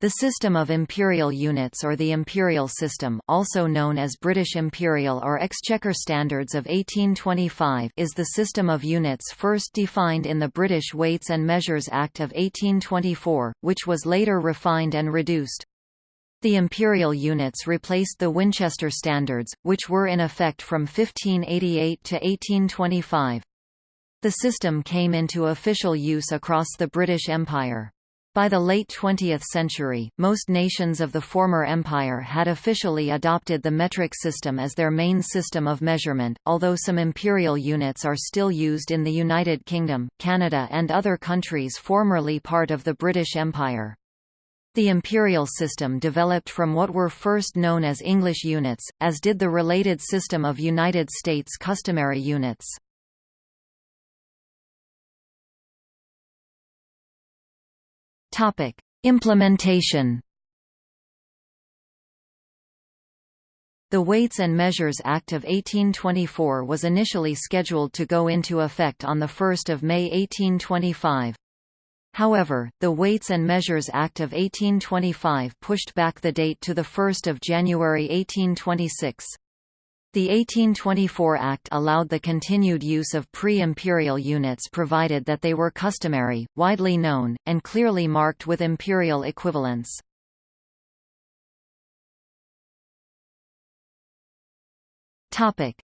The system of imperial units or the imperial system also known as British Imperial or Exchequer Standards of 1825 is the system of units first defined in the British Weights and Measures Act of 1824, which was later refined and reduced. The imperial units replaced the Winchester Standards, which were in effect from 1588 to 1825. The system came into official use across the British Empire. By the late 20th century, most nations of the former empire had officially adopted the metric system as their main system of measurement, although some imperial units are still used in the United Kingdom, Canada and other countries formerly part of the British Empire. The imperial system developed from what were first known as English units, as did the related system of United States customary units. Topic: Implementation. The Weights and Measures Act of 1824 was initially scheduled to go into effect on 1 May 1825. However, the Weights and Measures Act of 1825 pushed back the date to 1 January 1826. The 1824 Act allowed the continued use of pre-imperial units provided that they were customary, widely known, and clearly marked with imperial equivalents.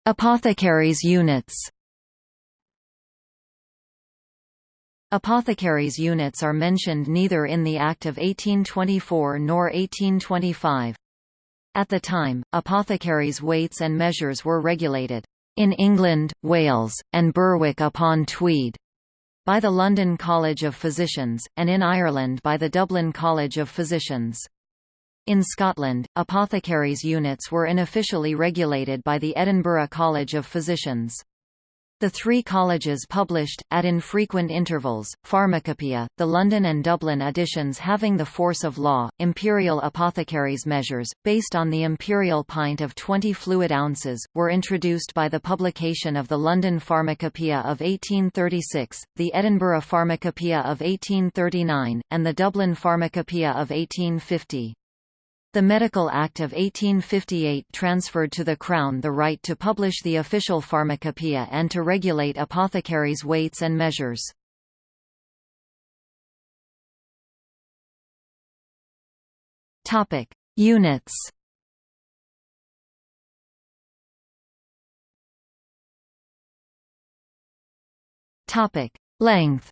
Apothecaries units Apothecaries units are mentioned neither in the Act of 1824 nor 1825. At the time, apothecaries' weights and measures were regulated in England, Wales, and Berwick-upon-Tweed by the London College of Physicians, and in Ireland by the Dublin College of Physicians. In Scotland, apothecaries' units were unofficially regulated by the Edinburgh College of Physicians. The three colleges published, at infrequent intervals, Pharmacopoeia, the London and Dublin editions having the force of law, imperial apothecaries measures, based on the imperial pint of 20 fluid ounces, were introduced by the publication of the London Pharmacopoeia of 1836, the Edinburgh Pharmacopoeia of 1839, and the Dublin Pharmacopoeia of 1850. The Medical Act of 1858 transferred to the Crown the right to publish the official pharmacopoeia and to regulate apothecaries' weights and measures. Topic: Units. Topic: Length.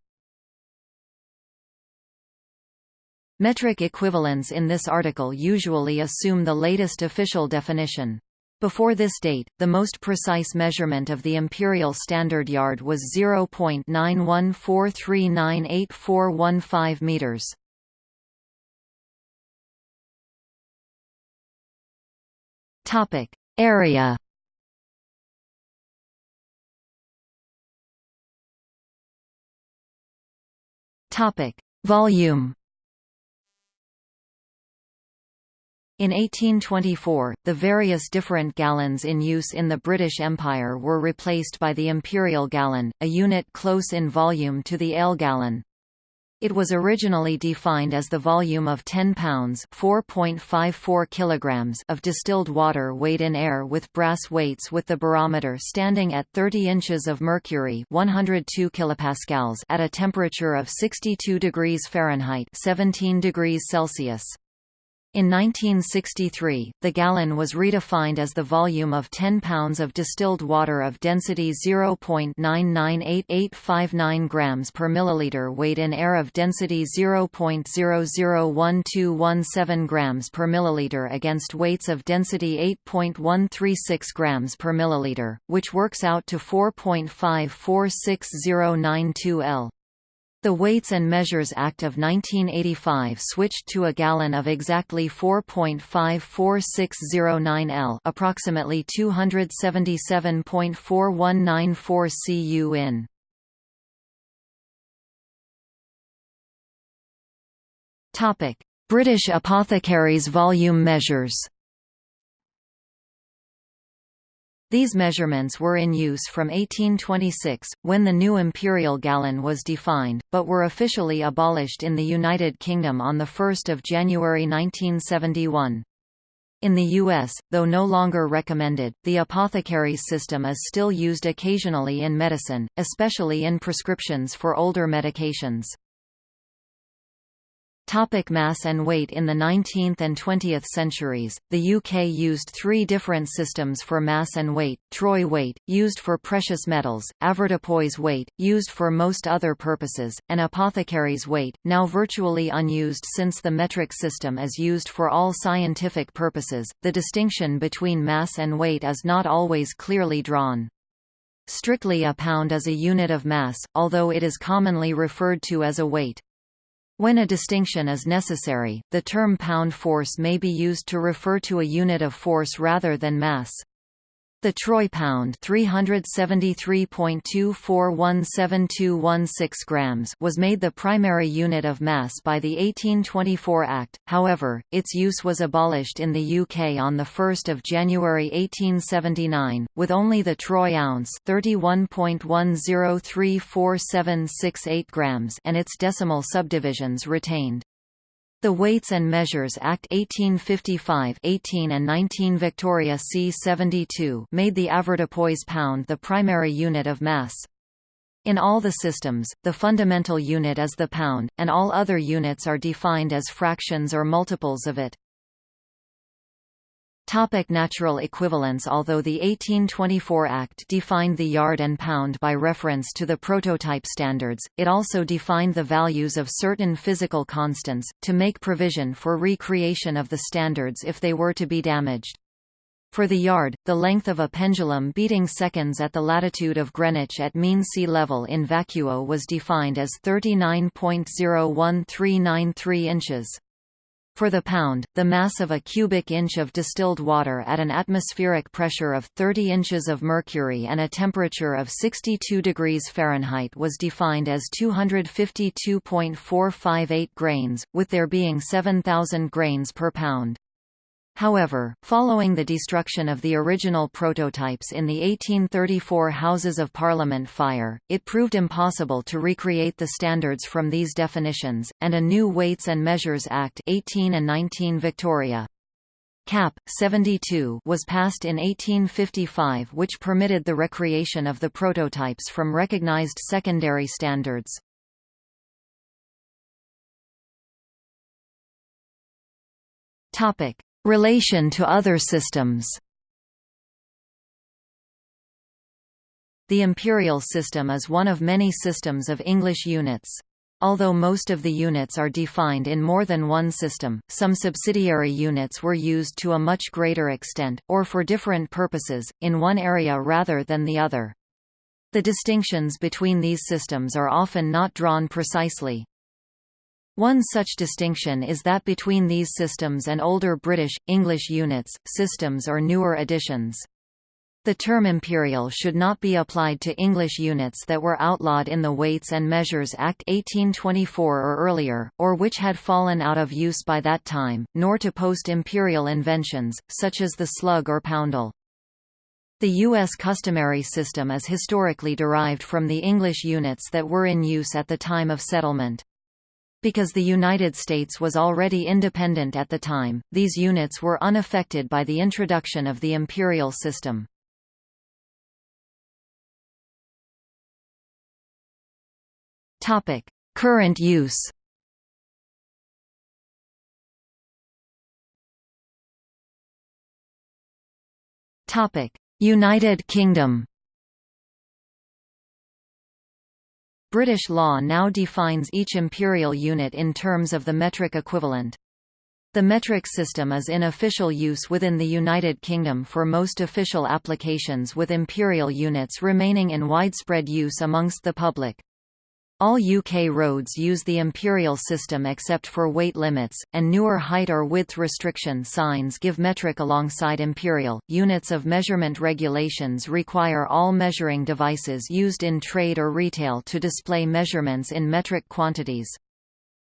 Metric equivalents in this article usually assume the latest official definition. Before this date, the most precise measurement of the imperial standard yard was 0.9143984415 meters. Topic: Area. Topic: Volume. In 1824, the various different gallons in use in the British Empire were replaced by the imperial gallon, a unit close in volume to the ale gallon. It was originally defined as the volume of 10 pounds (4.54 kilograms) of distilled water weighed in air with brass weights with the barometer standing at 30 inches of mercury (102 kilopascals) at a temperature of 62 degrees Fahrenheit (17 degrees Celsius). In 1963, the gallon was redefined as the volume of 10 pounds of distilled water of density 0.9988859 grams per milliliter weighed in air of density 0.001217 grams per milliliter against weights of density 8.136 grams per milliliter, which works out to 4.546092 L. The Weights and Measures Act of 1985 switched to a gallon of exactly 4.54609 L, approximately 277.4194 cu in. Topic: British Apothecaries volume measures. These measurements were in use from 1826, when the new imperial gallon was defined, but were officially abolished in the United Kingdom on 1 January 1971. In the U.S., though no longer recommended, the apothecary's system is still used occasionally in medicine, especially in prescriptions for older medications. Topic mass and weight In the 19th and 20th centuries, the UK used three different systems for mass and weight, troy weight, used for precious metals, avoirdupois weight, used for most other purposes, and apothecary's weight, now virtually unused since the metric system is used for all scientific purposes. The distinction between mass and weight is not always clearly drawn. Strictly a pound is a unit of mass, although it is commonly referred to as a weight. When a distinction is necessary, the term pound force may be used to refer to a unit of force rather than mass. The troy pound 373.24172216 grams was made the primary unit of mass by the 1824 Act, however, its use was abolished in the UK on 1 January 1879, with only the troy ounce 31.10347768 grams and its decimal subdivisions retained. The Weights and Measures Act 1855 18 and 19 Victoria C-72 made the avoirdupois pound the primary unit of mass. In all the systems, the fundamental unit is the pound, and all other units are defined as fractions or multiples of it. Topic natural equivalence Although the 1824 Act defined the yard and pound by reference to the prototype standards, it also defined the values of certain physical constants, to make provision for recreation of the standards if they were to be damaged. For the yard, the length of a pendulum beating seconds at the latitude of Greenwich at mean sea level in vacuo was defined as 39.01393 inches. For the pound, the mass of a cubic inch of distilled water at an atmospheric pressure of 30 inches of mercury and a temperature of 62 degrees Fahrenheit was defined as 252.458 grains, with there being 7,000 grains per pound. However, following the destruction of the original prototypes in the 1834 Houses of Parliament fire, it proved impossible to recreate the standards from these definitions, and a new Weights and Measures Act 18 and 19 Victoria. Cap. 72 was passed in 1855 which permitted the recreation of the prototypes from recognized secondary standards. Topic: Relation to other systems The imperial system is one of many systems of English units. Although most of the units are defined in more than one system, some subsidiary units were used to a much greater extent, or for different purposes, in one area rather than the other. The distinctions between these systems are often not drawn precisely. One such distinction is that between these systems and older British, English units, systems or newer editions. The term imperial should not be applied to English units that were outlawed in the Weights and Measures Act 1824 or earlier, or which had fallen out of use by that time, nor to post-imperial inventions, such as the slug or poundal. The U.S. customary system is historically derived from the English units that were in use at the time of settlement. Because the United States was already independent at the time, these units were unaffected by the introduction of the imperial system. Current use United Kingdom British law now defines each imperial unit in terms of the metric equivalent. The metric system is in official use within the United Kingdom for most official applications with imperial units remaining in widespread use amongst the public. All UK roads use the imperial system except for weight limits, and newer height or width restriction signs give metric alongside imperial. Units of measurement regulations require all measuring devices used in trade or retail to display measurements in metric quantities.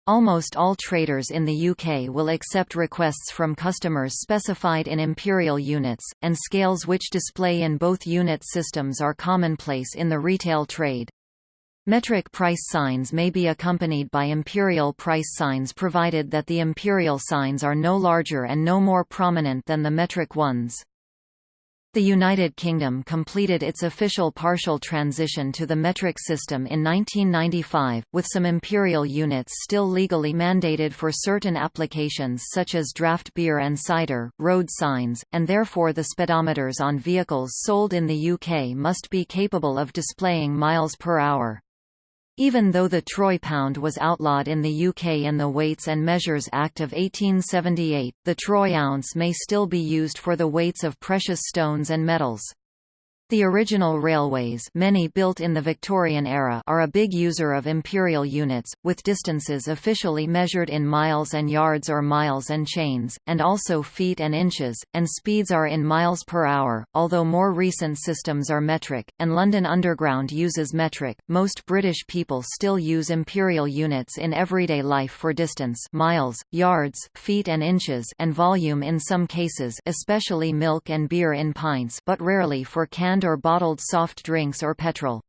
Almost all traders in the UK will accept requests from customers specified in imperial units, and scales which display in both unit systems are commonplace in the retail trade. Metric price signs may be accompanied by imperial price signs provided that the imperial signs are no larger and no more prominent than the metric ones. The United Kingdom completed its official partial transition to the metric system in 1995, with some imperial units still legally mandated for certain applications such as draft beer and cider, road signs, and therefore the speedometers on vehicles sold in the UK must be capable of displaying miles per hour. Even though the troy pound was outlawed in the UK in the Weights and Measures Act of 1878, the troy ounce may still be used for the weights of precious stones and metals. The original railways many built in the Victorian era are a big user of imperial units, with distances officially measured in miles and yards or miles and chains, and also feet and inches, and speeds are in miles per hour, although more recent systems are metric, and London Underground uses metric. Most British people still use imperial units in everyday life for distance miles, yards, feet and inches and volume in some cases especially milk and beer in pints but rarely for canned canned or bottled soft drinks or petrol.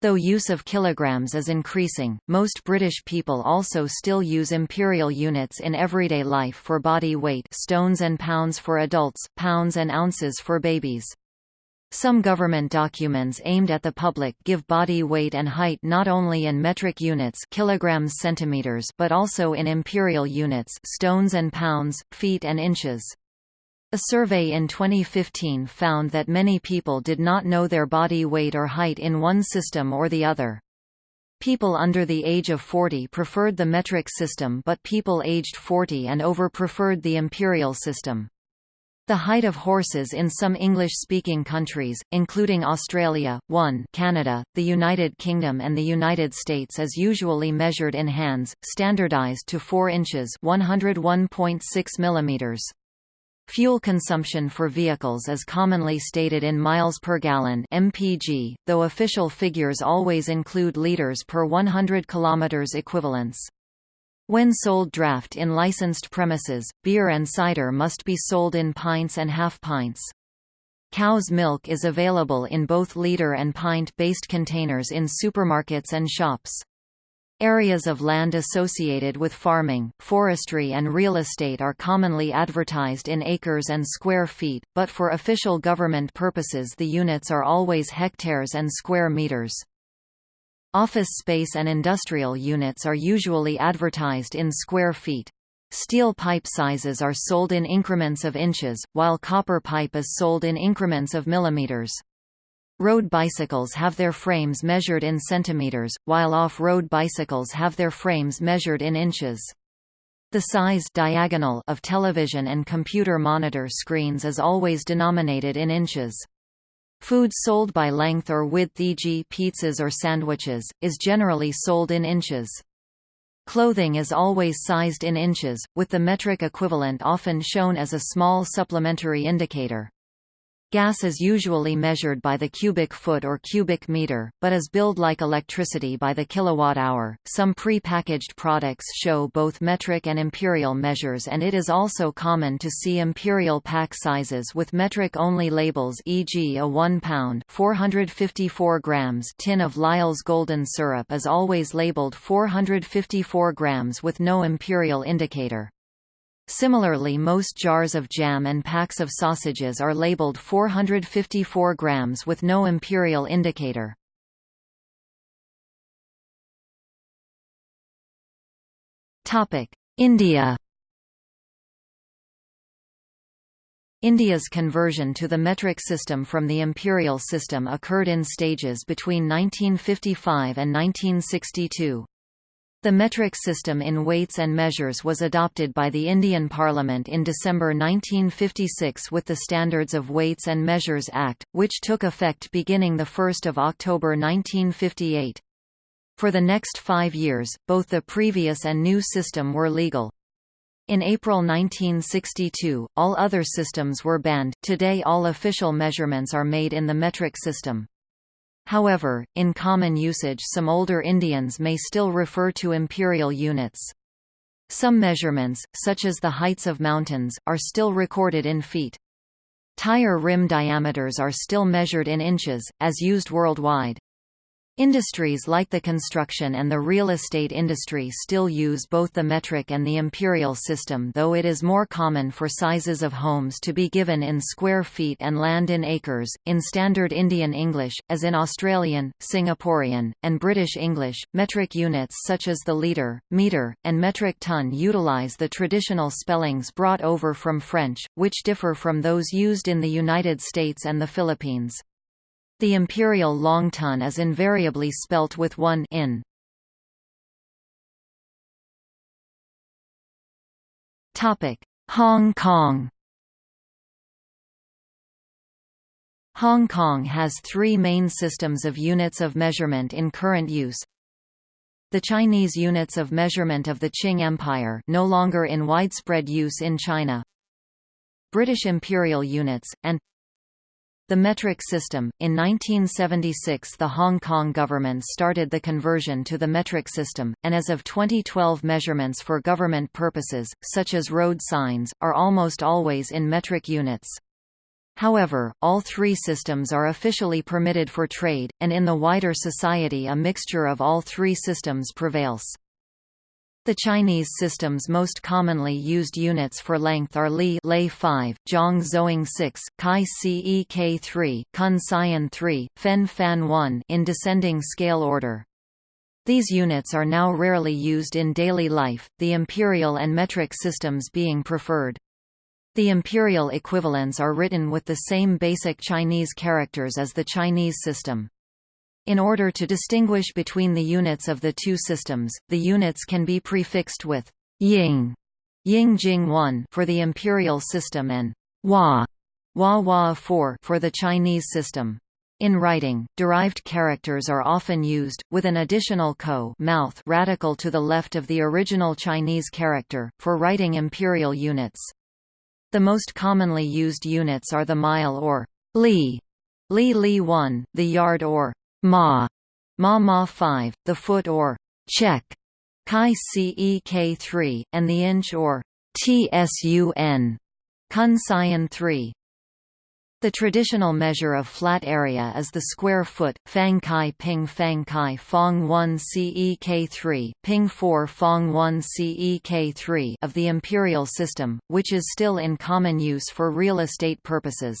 Though use of kilograms is increasing, most British people also still use imperial units in everyday life for body weight stones and pounds for adults, pounds and ounces for babies. Some government documents aimed at the public give body weight and height not only in metric units kilograms centimeters but also in imperial units stones and pounds, feet and inches. A survey in 2015 found that many people did not know their body weight or height in one system or the other. People under the age of 40 preferred the metric system but people aged 40 and over preferred the imperial system. The height of horses in some English-speaking countries, including Australia, 1 Canada, the United Kingdom and the United States is usually measured in hands, standardized to 4 inches 101.6 millimeters. Fuel consumption for vehicles is commonly stated in miles per gallon (mpg), though official figures always include liters per 100 km equivalents. When sold draft in licensed premises, beer and cider must be sold in pints and half pints. Cow's milk is available in both liter and pint-based containers in supermarkets and shops. Areas of land associated with farming, forestry and real estate are commonly advertised in acres and square feet, but for official government purposes the units are always hectares and square meters. Office space and industrial units are usually advertised in square feet. Steel pipe sizes are sold in increments of inches, while copper pipe is sold in increments of millimeters. Road bicycles have their frames measured in centimeters, while off-road bicycles have their frames measured in inches. The size diagonal of television and computer monitor screens is always denominated in inches. Food sold by length or width e.g. pizzas or sandwiches, is generally sold in inches. Clothing is always sized in inches, with the metric equivalent often shown as a small supplementary indicator. Gas is usually measured by the cubic foot or cubic meter, but is billed like electricity by the kilowatt-hour. Some pre-packaged products show both metric and imperial measures and it is also common to see imperial pack sizes with metric-only labels e.g. a 1 pound 454 grams tin of Lyle's golden syrup is always labeled 454 grams with no imperial indicator. Similarly most jars of jam and packs of sausages are labeled 454 grams with no imperial indicator. India India's conversion to the metric system from the imperial system occurred in stages between 1955 and 1962. The metric system in weights and measures was adopted by the Indian Parliament in December 1956 with the Standards of Weights and Measures Act, which took effect beginning 1 October 1958. For the next five years, both the previous and new system were legal. In April 1962, all other systems were banned. Today all official measurements are made in the metric system. However, in common usage some older Indians may still refer to imperial units. Some measurements, such as the heights of mountains, are still recorded in feet. Tire rim diameters are still measured in inches, as used worldwide. Industries like the construction and the real estate industry still use both the metric and the imperial system though it is more common for sizes of homes to be given in square feet and land in acres. In Standard Indian English, as in Australian, Singaporean, and British English, metric units such as the litre, metre, and metric ton utilize the traditional spellings brought over from French, which differ from those used in the United States and the Philippines. The imperial long ton is invariably spelt with one in. Topic: Hong Kong. Hong Kong has three main systems of units of measurement in current use. The Chinese units of measurement of the Qing Empire no longer in widespread use in China. British imperial units, and the metric system. In 1976, the Hong Kong government started the conversion to the metric system, and as of 2012, measurements for government purposes, such as road signs, are almost always in metric units. However, all three systems are officially permitted for trade, and in the wider society a mixture of all three systems prevails. The Chinese system's most commonly used units for length are li lay 5, zhong zoing 6, kai cek 3, kun xian 3, fen fan 1 in descending scale order. These units are now rarely used in daily life, the imperial and metric systems being preferred. The imperial equivalents are written with the same basic Chinese characters as the Chinese system. In order to distinguish between the units of the two systems, the units can be prefixed with ying, ying jing 1 for the imperial system and hua, hua hua 4 for the Chinese system. In writing, derived characters are often used, with an additional ko mouth radical to the left of the original Chinese character, for writing imperial units. The most commonly used units are the mile or li, li li 1, the yard or ma, ma ma 5, the foot or check, chi cek 3, and the inch or tsun, kun sion 3. The traditional measure of flat area is the square foot, fang kai ping fang kai fong 1 cek 3, ping 4 fong 1 cek 3 of the imperial system, which is still in common use for real estate purposes.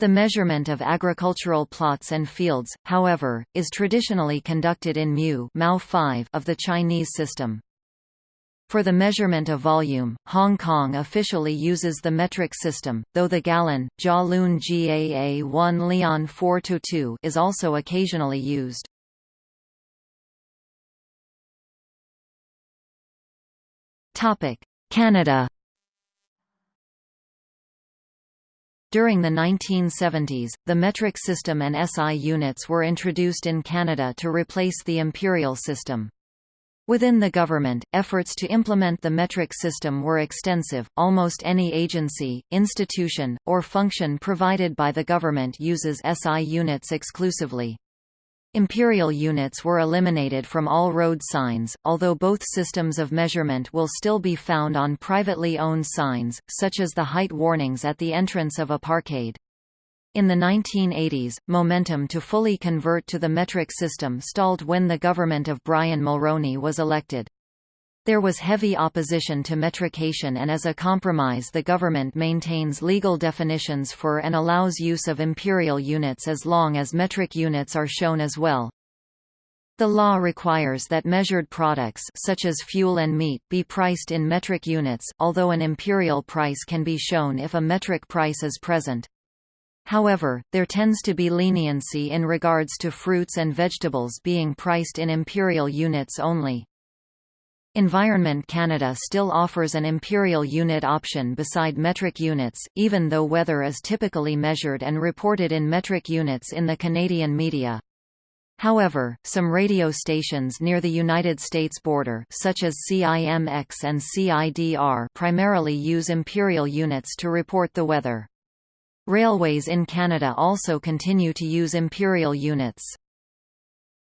The measurement of agricultural plots and fields, however, is traditionally conducted in mu Mao 5 of the Chinese system. For the measurement of volume, Hong Kong officially uses the metric system, though the gallon, Lun GAA 1 Leon 4-2 is also occasionally used. Canada During the 1970s, the metric system and SI units were introduced in Canada to replace the imperial system. Within the government, efforts to implement the metric system were extensive. Almost any agency, institution, or function provided by the government uses SI units exclusively. Imperial units were eliminated from all road signs, although both systems of measurement will still be found on privately owned signs, such as the height warnings at the entrance of a parkade. In the 1980s, momentum to fully convert to the metric system stalled when the government of Brian Mulroney was elected. There was heavy opposition to metrication and as a compromise the government maintains legal definitions for and allows use of imperial units as long as metric units are shown as well. The law requires that measured products such as fuel and meat be priced in metric units, although an imperial price can be shown if a metric price is present. However, there tends to be leniency in regards to fruits and vegetables being priced in imperial units only. Environment Canada still offers an imperial unit option beside metric units, even though weather is typically measured and reported in metric units in the Canadian media. However, some radio stations near the United States border such as CIMX and CIDR primarily use imperial units to report the weather. Railways in Canada also continue to use imperial units.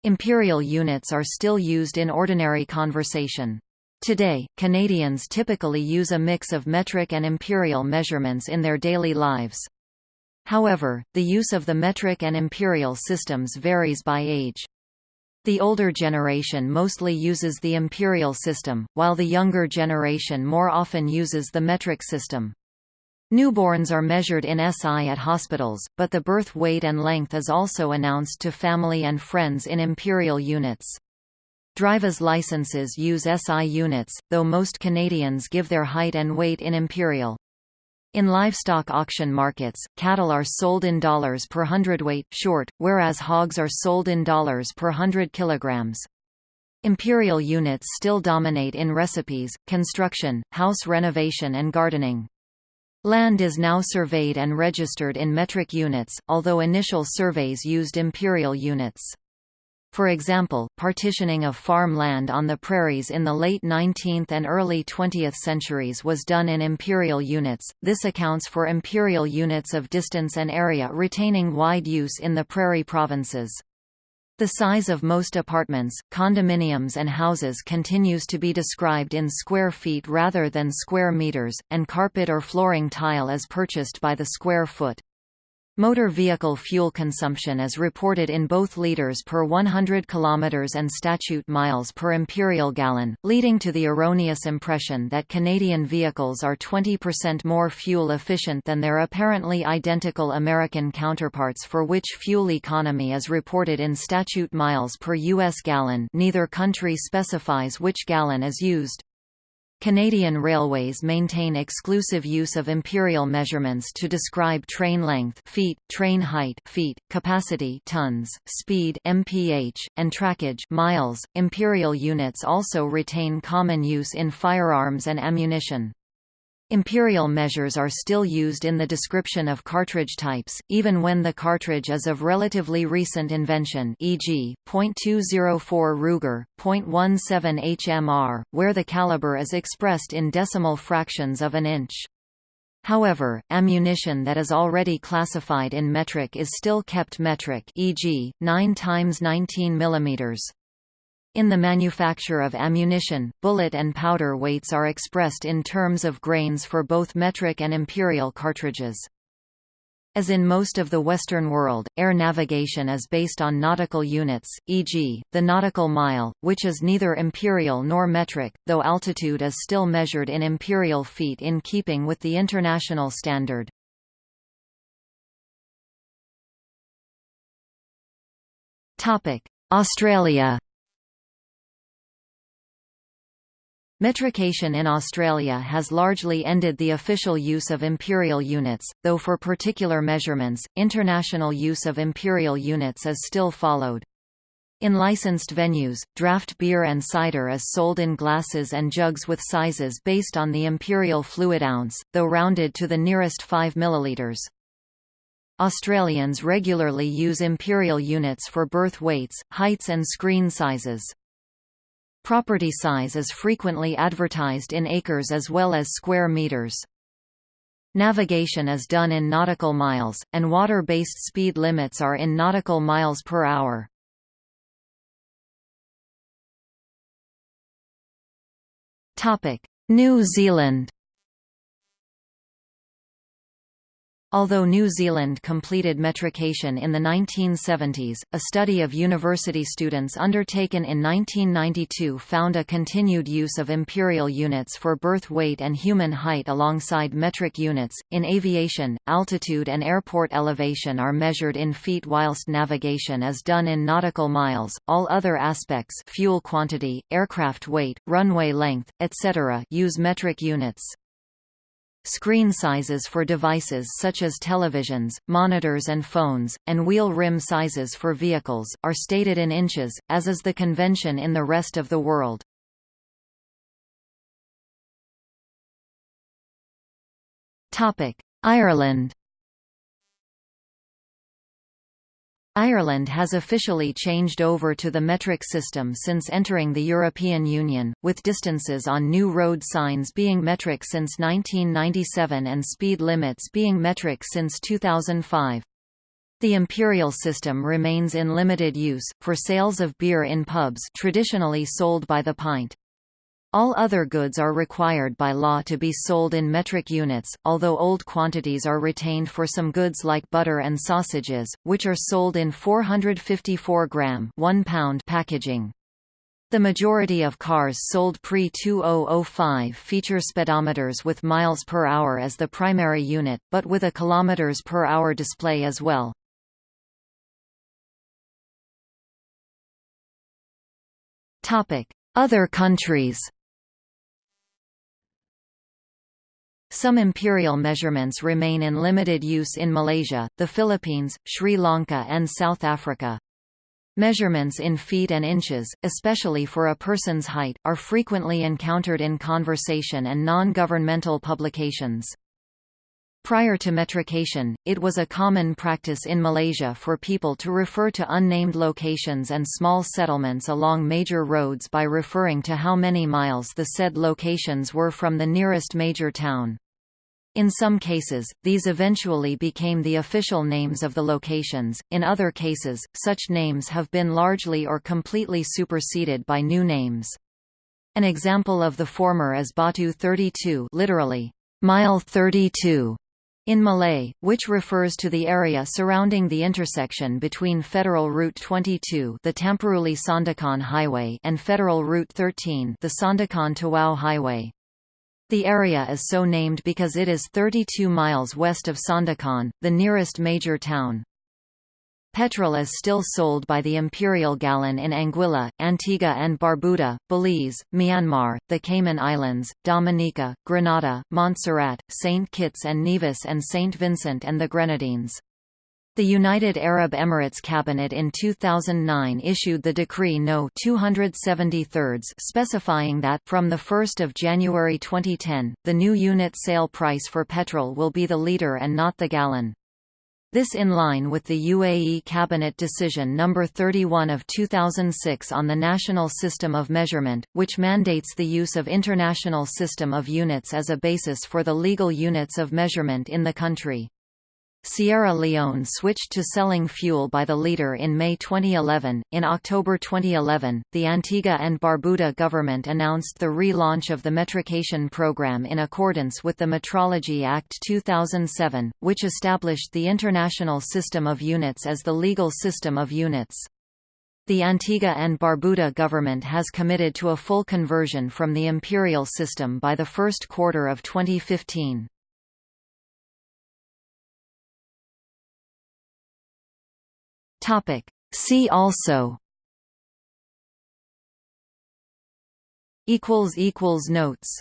Imperial units are still used in ordinary conversation. Today, Canadians typically use a mix of metric and imperial measurements in their daily lives. However, the use of the metric and imperial systems varies by age. The older generation mostly uses the imperial system, while the younger generation more often uses the metric system. Newborns are measured in SI at hospitals, but the birth weight and length is also announced to family and friends in imperial units. Driver's licenses use SI units, though most Canadians give their height and weight in imperial. In livestock auction markets, cattle are sold in dollars per hundredweight short, whereas hogs are sold in dollars per hundred kilograms. Imperial units still dominate in recipes, construction, house renovation and gardening. Land is now surveyed and registered in metric units, although initial surveys used imperial units. For example, partitioning of farm land on the prairies in the late 19th and early 20th centuries was done in imperial units. This accounts for imperial units of distance and area retaining wide use in the prairie provinces. The size of most apartments, condominiums and houses continues to be described in square feet rather than square meters, and carpet or flooring tile is purchased by the square foot. Motor vehicle fuel consumption is reported in both liters per 100 km and statute miles per imperial gallon, leading to the erroneous impression that Canadian vehicles are 20% more fuel efficient than their apparently identical American counterparts for which fuel economy is reported in statute miles per U.S. gallon neither country specifies which gallon is used. Canadian Railways maintain exclusive use of imperial measurements to describe train length feet, train height feet, capacity tons, speed mph, and trackage miles. Imperial units also retain common use in firearms and ammunition. Imperial measures are still used in the description of cartridge types, even when the cartridge is of relatively recent invention e.g., .204 Ruger, .17 HMR, where the caliber is expressed in decimal fractions of an inch. However, ammunition that is already classified in metric is still kept metric e.g., 9 x 19 mm. In the manufacture of ammunition, bullet and powder weights are expressed in terms of grains for both metric and imperial cartridges. As in most of the Western world, air navigation is based on nautical units, e.g., the nautical mile, which is neither imperial nor metric, though altitude is still measured in imperial feet in keeping with the international standard. Australia Metrication in Australia has largely ended the official use of imperial units, though for particular measurements, international use of imperial units is still followed. In licensed venues, draft beer and cider is sold in glasses and jugs with sizes based on the imperial fluid ounce, though rounded to the nearest 5 milliliters. Australians regularly use imperial units for birth weights, heights and screen sizes. Property size is frequently advertised in acres as well as square meters. Navigation is done in nautical miles, and water-based speed limits are in nautical miles per hour. New Zealand Although New Zealand completed metrication in the 1970s, a study of university students undertaken in 1992 found a continued use of imperial units for birth weight and human height alongside metric units. In aviation, altitude and airport elevation are measured in feet whilst navigation is done in nautical miles. All other aspects, fuel quantity, aircraft weight, runway length, etc., use metric units. Screen sizes for devices such as televisions, monitors and phones, and wheel rim sizes for vehicles, are stated in inches, as is the convention in the rest of the world. Ireland Ireland has officially changed over to the metric system since entering the European Union, with distances on new road signs being metric since 1997 and speed limits being metric since 2005. The imperial system remains in limited use, for sales of beer in pubs traditionally sold by the pint. All other goods are required by law to be sold in metric units, although old quantities are retained for some goods like butter and sausages, which are sold in 454 gram 1 pound packaging. The majority of cars sold pre-2005 feature speedometers with miles per hour as the primary unit, but with a kilometers per hour display as well. Other countries Some imperial measurements remain in limited use in Malaysia, the Philippines, Sri Lanka and South Africa. Measurements in feet and inches, especially for a person's height, are frequently encountered in conversation and non-governmental publications. Prior to metrication, it was a common practice in Malaysia for people to refer to unnamed locations and small settlements along major roads by referring to how many miles the said locations were from the nearest major town. In some cases, these eventually became the official names of the locations, in other cases, such names have been largely or completely superseded by new names. An example of the former is Batu 32 literally, mile 32, in Malay, which refers to the area surrounding the intersection between Federal Route 22 the Tamparuli Sandakan Highway and Federal Route 13 the Sandakan Tawau Highway. The area is so named because it is 32 miles west of Sandakan, the nearest major town. Petrol is still sold by the imperial gallon in Anguilla, Antigua and Barbuda, Belize, Myanmar, the Cayman Islands, Dominica, Grenada, Montserrat, St. Kitts and Nevis and St. Vincent and the Grenadines. The United Arab Emirates Cabinet in 2009 issued the Decree No. 273 specifying that, from 1 January 2010, the new unit sale price for petrol will be the litre and not the gallon. This in line with the UAE Cabinet Decision No. 31 of 2006 on the National System of Measurement, which mandates the use of International System of Units as a basis for the legal units of measurement in the country. Sierra Leone switched to selling fuel by the litre in May 2011. In October 2011, the Antigua and Barbuda government announced the relaunch of the metrication program in accordance with the Metrology Act 2007, which established the International System of Units as the legal system of units. The Antigua and Barbuda government has committed to a full conversion from the imperial system by the first quarter of 2015. Topic. See also equals equals notes